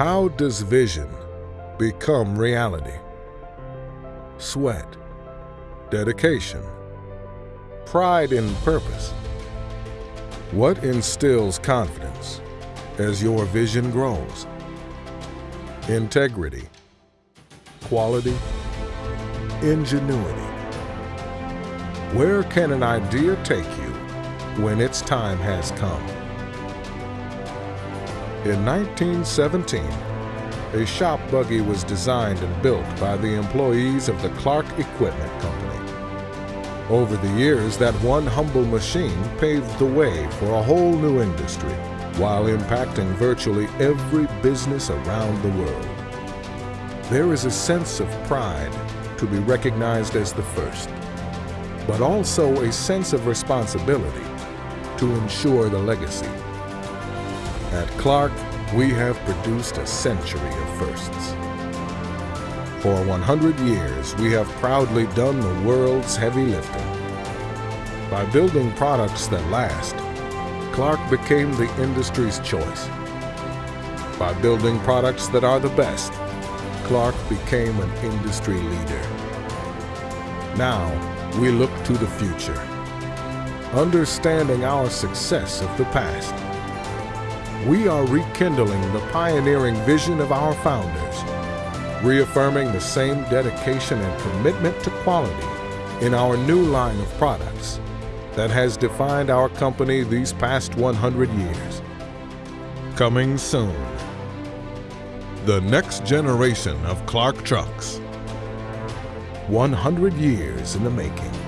How does vision become reality? Sweat, dedication, pride in purpose. What instills confidence as your vision grows? Integrity, quality, ingenuity. Where can an idea take you when its time has come? In 1917, a shop buggy was designed and built by the employees of the Clark Equipment Company. Over the years, that one humble machine paved the way for a whole new industry while impacting virtually every business around the world. There is a sense of pride to be recognized as the first, but also a sense of responsibility to ensure the legacy. At Clark, we have produced a century of firsts. For 100 years, we have proudly done the world's heavy lifting. By building products that last, Clark became the industry's choice. By building products that are the best, Clark became an industry leader. Now, we look to the future, understanding our success of the past we are rekindling the pioneering vision of our founders, reaffirming the same dedication and commitment to quality in our new line of products that has defined our company these past 100 years. Coming soon, the next generation of Clark trucks. 100 years in the making.